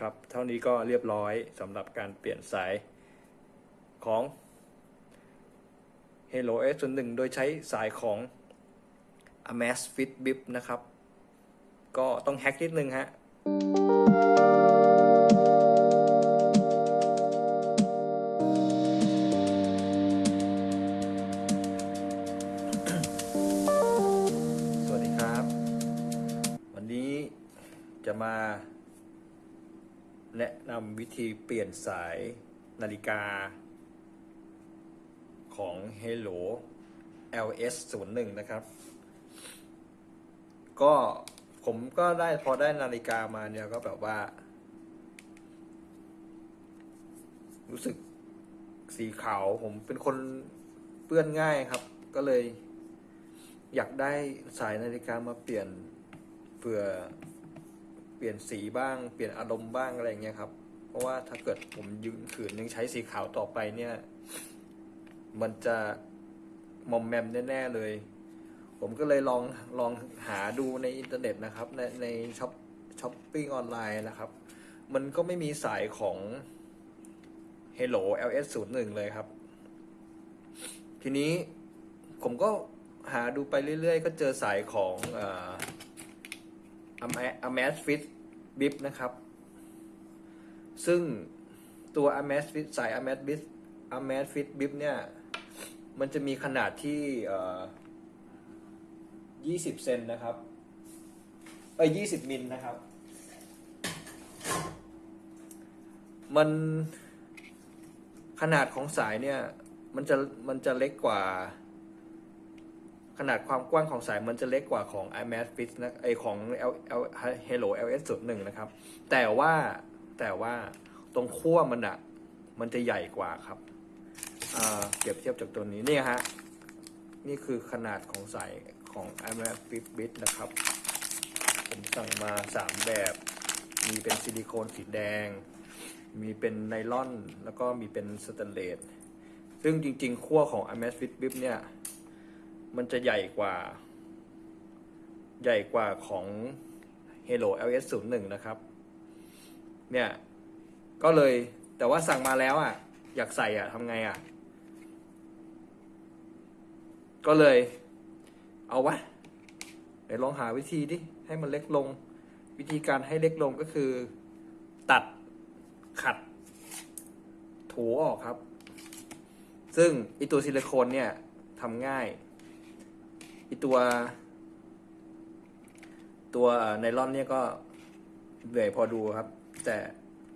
ครับ เท่านี้ก็เรียบร้อยสำหรับการเปลี่ยนสายของ Hello S 1โดยใช้สายของ Amazfit Bip นะครับ ก็ต้องแฮกนิดนึงฮะสวัสดีครับวันนี้จะมา แนะนำวิธีเปลี่ยนสายนาฬิกา ของ Hello LS 0 1นะครับ ก็ผมก็ได้พอได้นาฬิกามาเนี่ยก็แบบว่า รู้สึกสีขาวผมเป็นคนเปื้อนง่ายครับ ก็เลย อยากได้สายนาฬิกามาเปลี่ยนเพื่อ เปลี่ยนสีบ้าง เปลี่ยนอารมณ์บ้างอะไรเงี้ยครับ เพราะว่าถ้าเกิดผมยืนขืนยังใช้สีขาวต่อไปเนี่ย มันจะมอมแมมแน่ๆเลย ผมก็เลยลองลองหาดูในอินเทอร์เน็ตนะครับ ในในช้อปช้อปปิ้งออนไลน์นะครับ มันก็ไม่มีสายของ Hello LS 0 1เลยครับ ทีนี้ผมก็หาดูไปเรื่อยๆ ก็เจอสายของอ a m a z f i t Bip นะครับ ซึ่งตัว a m a z f i t สาย a m a z Bip a m a z Fit Bip เนี่ย มันจะมีขนาดที่เอ่อ20 เซนนะครับ เอ้ย20 มิลนะครับ มันขนาดของสายเนี่ย มันจะมันจะเล็กกว่า ขนาดความกว้างของสายมันจะเล็กกว่าของ iMac Fit นะไอของ L L Hello LS 0 1นะครับ แต่ว่าแต่ว่าตรงขั้วมันอะมันจะใหญ่กว่าครับเปรียบเทียบจากตัวนี้นี่ฮะนี่คือขนาดของสายของ iMac Fit Bit นะครับ ผมสั่งมา 3 แบบ มีเป็นซิลิโคนสีแดง มีเป็นไนลอน แล้วก็มีเป็นสแตนเลสซึ่งจริงๆขั้วของ iMac Fit Bip เนี่ย มันจะใหญ่กว่า ใหญ่กว่าของ Hello LS 0 1นะครับ เนี่ย ก็เลยแต่ว่าสั่งมาแล้วอะ อยากใส่อะทำไงอะ ก็เลย เอาวะเดี๋ยวลองหาวิธีดิ ให้มันเล็กลง วิธีการให้เล็กลงก็คือ ตัดขัด ถูออกครับ ซึ่งไอตัวซิลิโคนเนี่ยทำง่าย อีตัว ตัวไนลอนเนี่ยก็เหนื่อยพอดูครับ แต่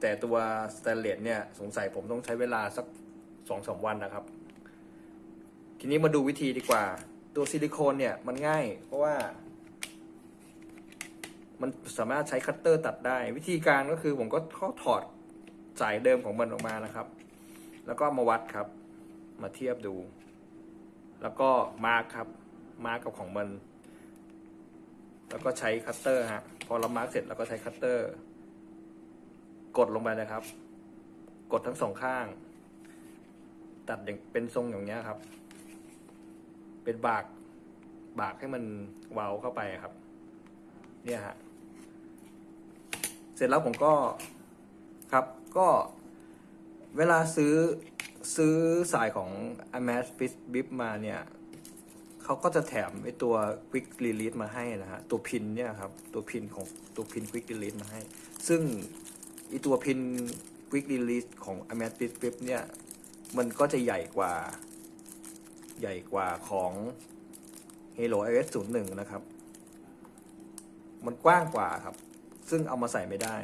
แต่ตัวสแตนเลสเนี่ยสงสัยผมต้องใช้เวลาสักสองสามวันนะครับ ทีนี้มาดูวิธีดีกว่า ตัวซิลิโคนเนี่ยมันง่าย เพราะว่า มันสามารถใช้คัตเตอร์ตัดได้ วิธีการก็คือผมก็ก็ถอดสายเดิมของมันออกมานะครับ แล้วก็มาวัดครับ มาเทียบดู แล้วก็ mark ครับ mark กับของมัน แล้วก็ใช้คัตเตอร์ฮะ พอเรา mark เสร็จเราก็ใช้คัตเตอร์ กดลงไปนะครับ กดทั้งสองข้าง ตัดอย่างเป็นทรงอย่างเนี้ยครับ เป็นบาก บากให้มันเว้าเข้าไปครับ เนี่ยฮะ เสร็จแล้วผมก็ครับก็เวลาซื้อซื้อสายของ a m a z f i t Bip มาเนี่ย เขาก็จะแถมไอตัว Quick Release มาให้นะฮะ ตัวพินเนี่ยครับ ตัวพินของตัวพิน Quick Release มาให้ ซึ่งไอตัวพิน Quick Release ของ a m a z f i t Bip เนี่ย มันก็จะใหญ่กว่า ใหญ่กว่าของ Halo iOS 01 นะครับ มันกว้างกว่าครับ ซึ่งเอามาใส่ไม่ได้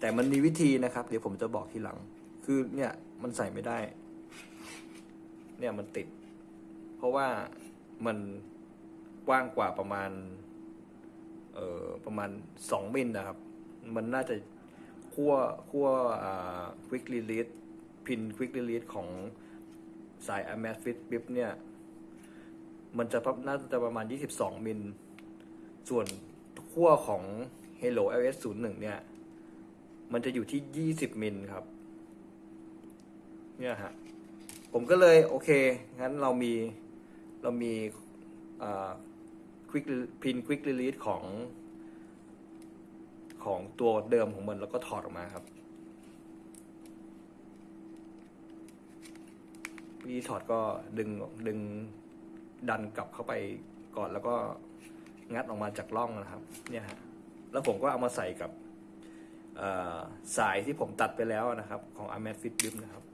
แต่มันมีวิธีนะครับ เดี๋ยวผมจะบอกทีหลัง คือเนี่ย มันใส่ไม่ได้ เนี่ยมันติด เพราะว่ามันกว้างกว่าประมาณ เอ่อประมาณสองมิลนะครับ มันน่าจะขั้วขั้วอ่า quick release พิน quick release ของสาย a m a z Fit Bip เนี่ย มันจะประน่าจะประมาณ 22 มิล ส่วนขั้วของ Hello LS 0 1เนี่ย มันจะอยู่ที่ 20 มิลครับ เนี่ยฮะ ผมก็เลยโอเค งั้นเรามี เรามีควิกพินควิกรีลีสของของตัวเดิมของมันแล้วก็ถอดออกมาครับวิธีถอดก็ดึงดึงดันกลับเข้าไปก่อนแล้วก็งัดออกมาจากร่องนะครับ เนี่ยฮะแล้วผมก็เอามาใส่กับสายที่ผมตัดไปแล้วนะครับ ของ a m a t Fit Bip นะครับ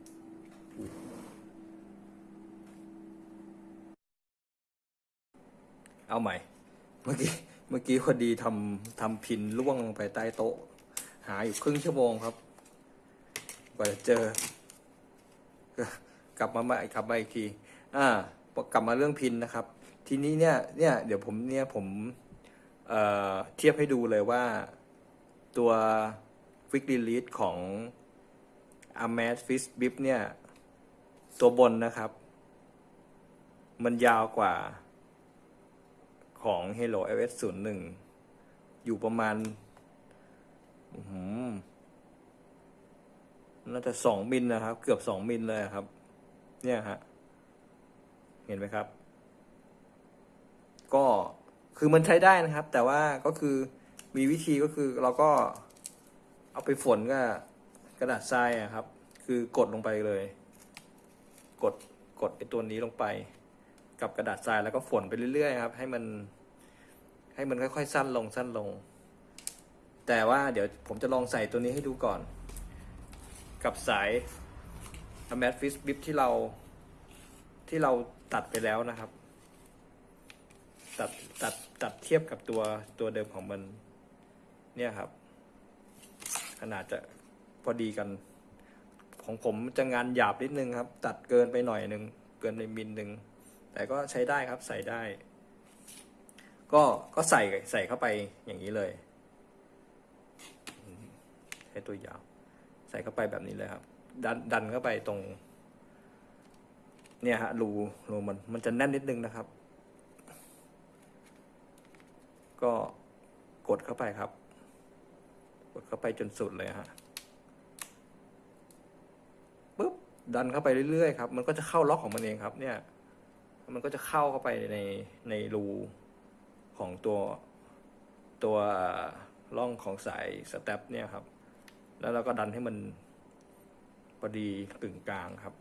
เอาใหม่ เมื่อกี้เมื่อกี้พอดีทำทำพินล่วงลงไปใต้โต๊ะ หาอยู่ครึ่งชั่วโมงครับกว่าจะเจอ กลับมาใหม่กลับมาอีกที อ่ากลับมาเรื่องพินนะครับ ทีนี้เนี่ยเนี่ยเดี๋ยวผมเนี่ยผมเอ่อเทียบให้ดูเลยว่าตัว Quick Release ของ a m a z Fish Bip เนี่ย ตัวบนนะครับ มันยาวกว่า ของ Hello iOS 01 อยู่ประมาณน่าจะสองมิลนะครับ เกือบสองมิลเลยครับ เนี่ยฮะ เห็นไหมครับ ก็คือมันใช้ได้นะครับ แต่ว่าก็คือมีวิธีก็คือเราก็เอาไปฝนกับกระดาษทรายอะครับ คือกดลงไปเลย กดกดไอตัวนี้ลงไป กับกระดาษทรายแล้วก็ฝนไปเรื่อยๆครับ ให้มัน ให้มันค่อยๆสั้นลงสั้นลง แต่ว่าเดี๋ยวผมจะลองใส่ตัวนี้ให้ดูก่อน กับสาย a m a t Fish Bip ที่เราที่เราตัดไปแล้วนะครับ ตัดตัดตัดเทียบกับตัวตัวเดิมของมัน เนี่ยครับ ขนาดจะพอดีกัน ของผมจะงานหยาบนิดนึงครับ ตัดเกินไปหน่อยนึง เกินไปมิลหนึ่ง แต่ก็ใช้ได้ครับใส่ได้ ก็ก็ใส่ใส่เข้าไปอย่างนี้เลยใช้ตัวยาว ใส่เข้าไปแบบนี้เลยครับ ดันดันเข้าไปตรง เนี่ยฮะรูรูมันมันจะแน่นนิดนึงนะครับ ก็กดเข้าไปครับ กดเข้าไปจนสุดเลยฮะปุ๊บดันเข้าไปเรื่อยๆครับ มันก็จะเข้าล็อกของมันเองครับ เนี่ย มันก็จะเข้าเข้าไปในในรูของตัวตัวร่องของสายสเต็ปเนี่ยครับ แล้วเราก็ดันให้มันพอดีกึ่งกลางครับ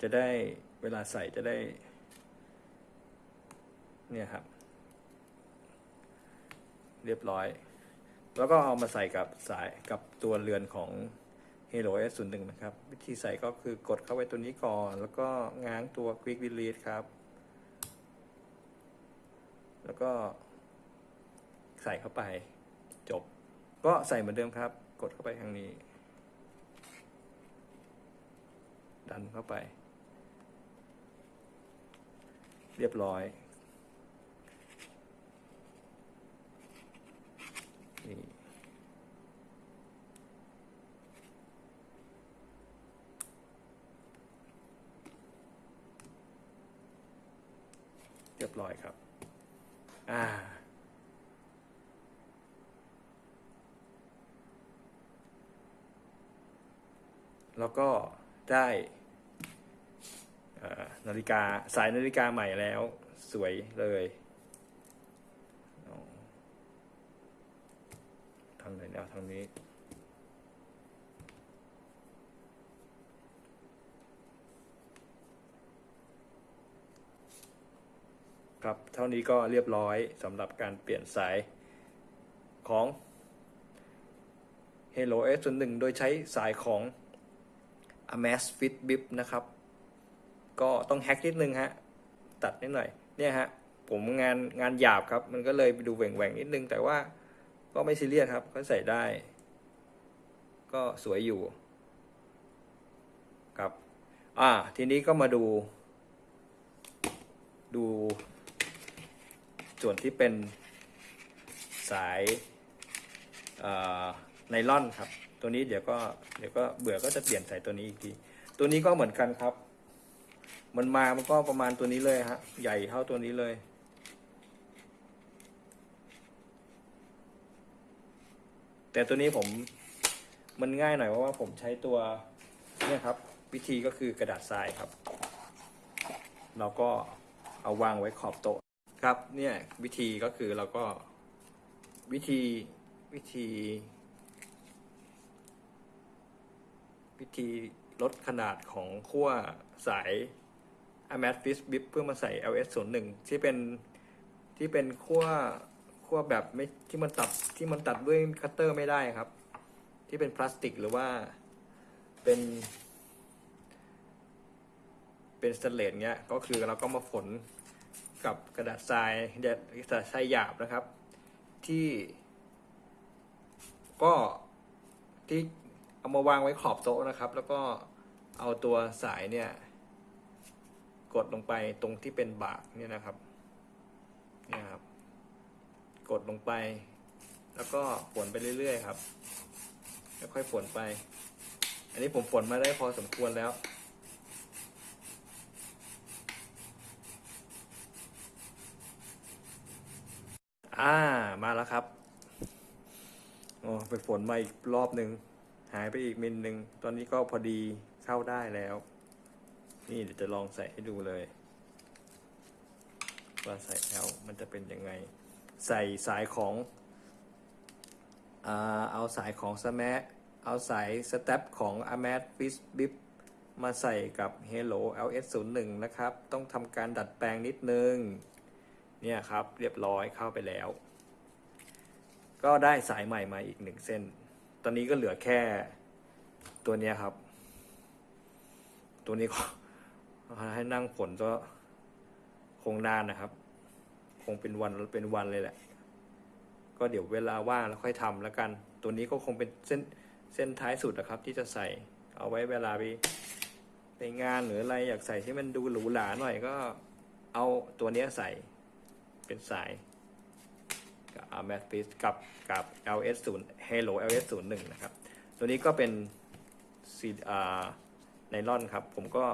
จะได้เวลาใส่จะได้ เนี่ยครับ เรียบร้อย แล้วก็เอามาใส่กับสายกับตัวเรือนของ Halo S 0 1 นะครับ วิธีใส่ก็คือกดเข้าไปตัวนี้ก่อน แล้วก็ง้างตัว Quick Release ครับ แล้วก็ใส่เข้าไปจบ ก็ใส่เหมือนเดิมครับ กดเข้าไปทางนี้ ดันเข้าไป เรียบร้อย เรียบร้อยครับ อ่า แล้วก็ได้นาฬิกาสายนาฬิกาใหม่แล้ว สวยเลยเอาทางไหนเนี่ยทางนี้ ครับ เท่านี้ก็เรียบร้อยสำหรับการเปลี่ยนสายของ Hello S 1โดยใช้สายของ a m a z Fit Bip นะครับ ก็ต้องแฮกนิดนึงฮะ ตัดนิดหน่อย เนี่ยฮะ ผมงานงานหยาบครับ มันก็เลยไปดูแหว่งๆนิดนึง แต่ว่าก็ไม่ซีเรียสครับ ก็ใส่ได้ ก็สวยอยู่ ครับ อ่า ทีนี้ก็มาดู ดู ส่วนที่เป็นสายไนล่อนครับ ตัวนี้เดี๋ยวก็เดี๋ยวก็เบื่อก็จะเปลี่ยนใส่ตัวนี้อีกที ตัวนี้ก็เหมือนกันครับ มันมามันก็ประมาณตัวนี้เลยฮะ ใหญ่เท่าตัวนี้เลยแต่ตัวนี้ผมมันง่ายหน่อยเพราะว่าผมใช้ตัวเนี่ยครับ วิธีก็คือกระดาษทรายครับ เราก็เอาวางไว้ขอบโต๊ะ ครับเนี่ยวิธีก็คือเราก็วิธีวิธี วิธีลดขนาดของขั้วสาย a m a t f i s Bip เพื่อมาใส่ LS 0 1ที่เป็นที่เป็นขั้วขั้วแบบไม่ที่มันตัดที่มันตัดด้วยคัตเตอร์ไม่ได้ครับ ที่เป็นพลาสติกหรือว่าเป็น เป็นสเตนเลสเนี้ยก็คือเราก็มาฝน กับกระดาษทรายกระดาษทรายหยาบนะครับ ที่ ก็ที่เอามาวางไว้ขอบโต๊ะนะครับ แล้วก็เอาตัวสายเนี่ย กดลงไปตรงที่เป็นบากเนี่ยนะครับเนี่ยครับ กดลงไป แล้วก็ฝนไปเรื่อยๆครับค่อยๆฝนไป อันนี้ผมฝนมาได้พอสมควรแล้ว อ่า มาแล้วครับ โอ้ไปฝนมาอีกรอบหนึ่ง หายไปอีกมิลหนึ่ง ตอนนี้ก็พอดีเข้าได้แล้ว นี่เดี๋ยวจะลองใส่ให้ดูเลย ว่าใส่แล้วมันจะเป็นยังไง ใส่สายของอเอาสายของสแมเอาสายสเต็ปของ a m a t f i s Bip มาใส่กับ Hello LS01 นะครับ ต้องทำการดัดแปลงนิดนึง เนี่ยครับเรียบร้อยเข้าไปแล้ว ก็ได้สายใหม่มาอีกหนึ่งเส้น ตอนนี้ก็เหลือแค่ตัวเนี้ยครับ ตัวนี้ก็ให้นั่งฝนก็คงนานนะครับ คงเป็นวันเป็นวันเลยแหละ ก็เดี๋ยวเวลาว่างแล้วค่อยทำแล้วกัน ตัวนี้ก็คงเป็นเส้นเส้นท้ายสุดนะครับ ที่จะใส่เอาไว้เวลาไปไปงานหรืออะไรอยากใส่ที่มันดูหรูหราหน่อยก็เอาตัวเนี้ยใส่ เป็นสายกับ a m a t f i s กับกับ LS 0 Hello LS 0 1นะครับ ตัวนี้ก็เป็นซีอาไนลอนครับ ผมก็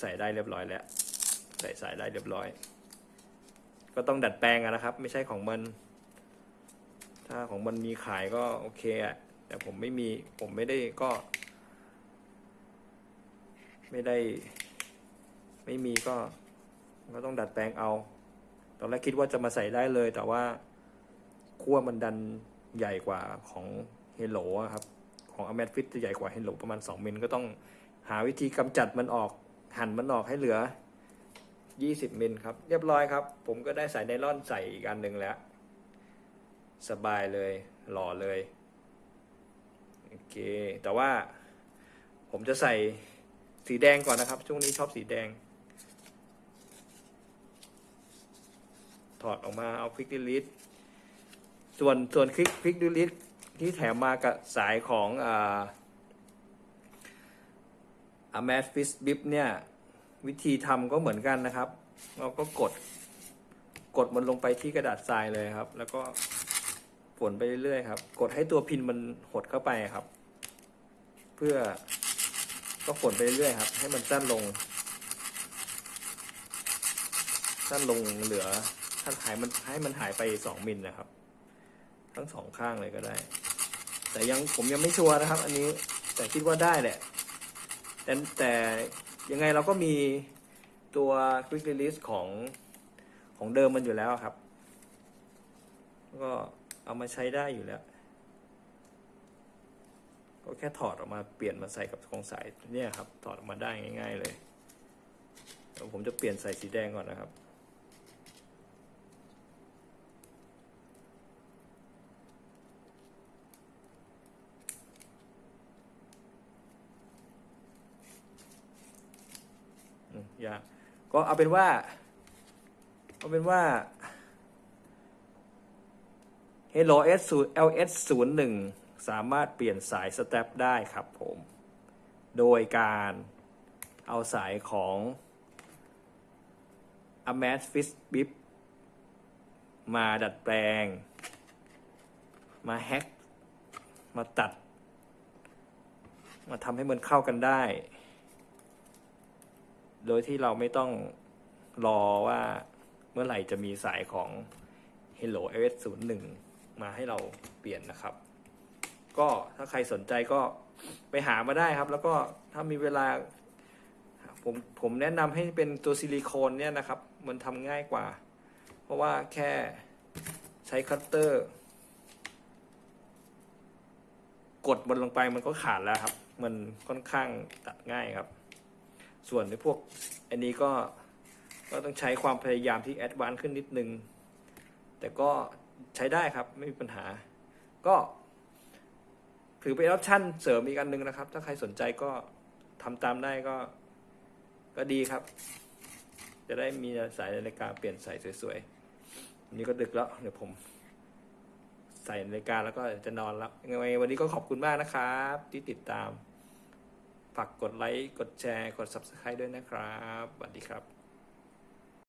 ใส่ได้เรียบร้อยแล้ว ใส่สายได้เรียบร้อย ก็ต้องดัดแปลงนะครับ ไม่ใช่ของมัน ถ้าของมันมีขายก็โอเคอะแต่ผมไม่มีผมไม่ได้ก็ ไม่ได้ ไม่มีก็ก็ต้องดัดแปลงเอา ตอนแรกคิดว่าจะมาใส่ได้เลย แต่ว่าขั้วมันดันใหญ่กว่าของเฮโลครับ ของอ m ม t ฟิตจะใหญ่กว่าเฮโลประมาณ 2 มิลก็ต้องหาวิธีกำจัดมันออก หั่นมันออกให้เหลือ 20 มิลครับ เรียบร้อยครับ ผมก็ได้สายไนล่อนใส่อีกอันหนึ่งแล้ว สบายเลย หล่อเลยโอเค แต่ว่าผมจะใส่สีแดงก่อนนะครับ ช่วงนี้ชอบสีแดง ถอดออกมาเอาควิกดิลิทส่วนส่วนคลิกคลิกดิลิทที่แถมมากับสายของอ่า a m a t f i s Bip เนี่ยวิธีทำก็เหมือนกันนะครับ เราก็กดกดมันลงไปที่กระดาษทรายเลยครับ แล้วก็ฝนไปเรื่อยๆครับ กดให้ตัวพินมันหดเข้าไปครับ เพื่อก็ฝนไปเรื่อยๆครับ ให้มันสั้นลงสั้นลงเหลือ ท่าหายมันให้มันหายไปสองมิลนะครับ ทั้งสองข้างเลยก็ได้ แต่ยังผมยังไม่ชัวร์นะครับ อันนี้แต่คิดว่าได้แหละ แต่แต่ยังไงเราก็มีตัว Quick Release ของของเดิมมันอยู่แล้วครับ ก็เอามาใช้ได้อยู่แล้วก็แค่ถอดออกมาเปลี่ยนมาใส่กับของสายเนี่ยครับ ถอดออกมาได้ง่าย ๆ เลยผมจะเปลี่ยนใส่สีแดงก่อนนะครับ ยากก็เอาเป็นว่า เอาเป็นว่า Hello S LS 0 1สามารถเปลี่ยนสายสเต็ปได้ครับผม โดยการเอาสายของ a m a t f i s Bip มาดัดแปลง มาแฮก มาตัด มาทำให้มันเข้ากันได้ โดยที่เราไม่ต้องรอว่าเมื่อไหร่จะมีสายของ Hello LS 0 1 มาให้เราเปลี่ยนนะครับ ก็ถ้าใครสนใจก็ไปหามาได้ครับ แล้วก็ถ้ามีเวลา ผมผมแนะนำให้เป็นตัวซิลิโคนเนี่ยนะครับ มันทำง่ายกว่า เพราะว่าแค่ใช้คัตเตอร์ กดมันลงไปมันก็ขาดแล้วครับ มันค่อนข้างตัดง่ายครับ ส่วนในพวกอันนี้ก็ก็ต้องใช้ความพยายามที่ advance ขึ้นนิดนึง แต่ก็ใช้ได้ครับไม่มีปัญหา ก็ถือเป็น option เสริมอีกอันหนึ่งนะครับ ถ้าใครสนใจก็ทำตามได้ก็ก็ดีครับ จะได้มีสายนาฬิกาเปลี่ยนสายสวยๆวันนี้ก็ดึกแล้ว เดี๋ยวผม ใส่นาฬิกาแล้วก็จะนอนแล้วยังไงวันนี้ก็ขอบคุณมากนะครับ ที่ติดตาม ฝากกดไลค์ กดแชร์ กด subscribe ด้วยนะครับสวัสดีครับ